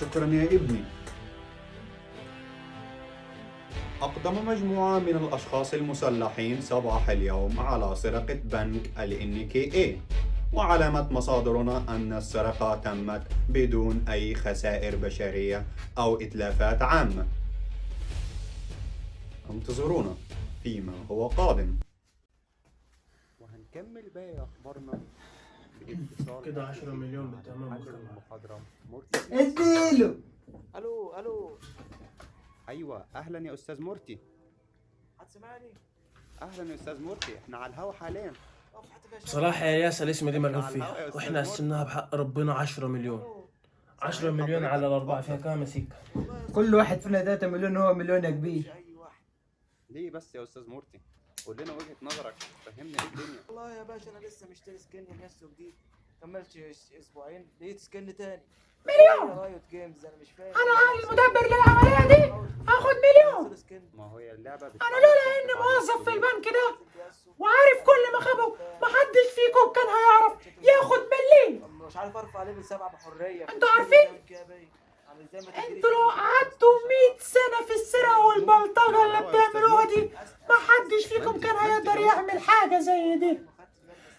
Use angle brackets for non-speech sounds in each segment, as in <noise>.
شكرا يا ابني. أقدم مجموعة من الأشخاص المسلحين صباح اليوم على سرقة بنك ال NKA وعلمت مصادرنا أن السرقة تمت بدون أي خسائر بشرية أو إتلافات عامة انتظرونا فيما هو قادم. وهنكمل باقي باتصال كده 10 مليون بالتمام مرتي اديله. ألو ألو. أيوه أهلا يا أستاذ مرتي هتسمعني؟ أهلا يا أستاذ مرتي إحنا على الهوا حاليا. صراحة يا ياسر الاسم دي ملعوب فيها وإحنا. قسمناها بحق ربنا 10 مليون. 10 مليون على الأربعة فيها كام يا كل واحد فينا 3 مليون هو مليون يا كبير. ليه بس يا أستاذ مرتي قول لنا وجهة نظرك فهمنا إيه الدنيا. والله يا باشا أنا لسه مشتري سكن لنفسه جديد. كملتش اس- أسبوعين لقيت سكن تاني. مليون! Riot Games أنا مش فاهم. أنا المدبر للعملية دي هاخد مليون! ما هو هي اللعبة أنا لولا إني موظف في البنك ده وعارف كل مخابه محدش فيكم كان هيعرف ياخد مليم مش عارف أرفع level سبعة بحرية. أنتوا عارفين؟ أنتوا لو قعدتوا 100 سنة في السرقة والبلطجة اللي بتعملوها دي محدش فيكم كان هيقدر يعمل حاجة زي دي.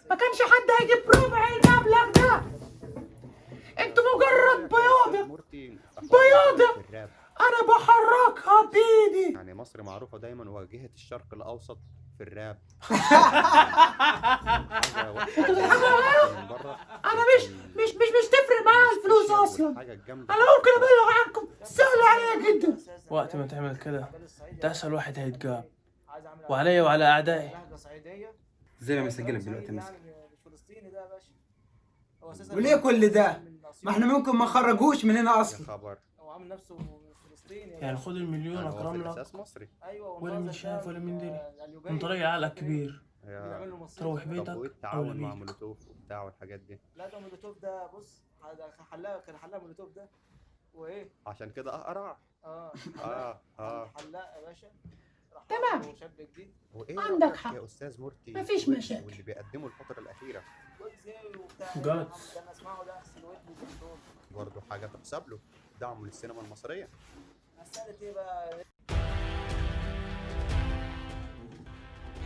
ما كانش حد هيجيب ربع المبلغ ده. أنتوا مجرد بياضة. بياضة. أنا بحركها بإيدي. يعني مصر معروفة دايما واجهة الشرق الأوسط في الراب. <laughs> أنا مش مش مش مش تفرق معايا الفلوس أصلا. أنا ممكن أبلغ عنكم سهل عليا جدا. وقت ما تعمل كده ده واحد هيتجاب. وعليا وعلى صعيدية. زي ما مسجلك دلوقتي مسك. يعني أساسا وليه كل ده؟ ما إحنا ممكن ما نخرجوش من هنا يا أصلا خبر. هو عامل نفسه فلسطيني يعني. خد المليون يعني هو في أكرم لك مصري. أيوه ولا من شاف ولا من دري. من طريق عقلك كبير. له مصير تروح. بيتك التعاون مع. مولوتوف وبتاع والحاجات دي. لا ده مولوتوف ده بص حلاق كان حلاق مولوتوف ده. وإيه؟ عشان كده أقرع. آه. آه آه. حلاق يا باشا. تمام. وإيه عندك حق. يا أستاذ مرتي مفيش مشاكل. واللي بيقدمه الفترة الأخيرة ويجز وبتاع جاتس. برضه حاجة تحسب له دعمه للسينما المصرية مسألة إيه بقى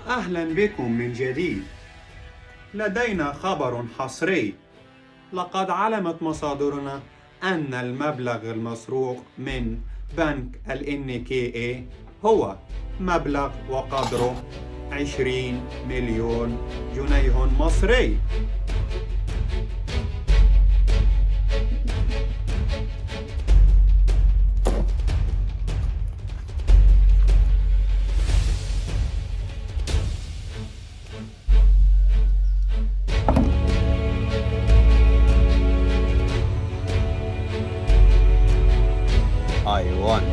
أهلا بكم من جديد لدينا خبر حصري لقد علمت مصادرنا أن المبلغ المسروق من بنك ال NKA هو مبلغ وقدره 20 مليون جنيه مصري. I won.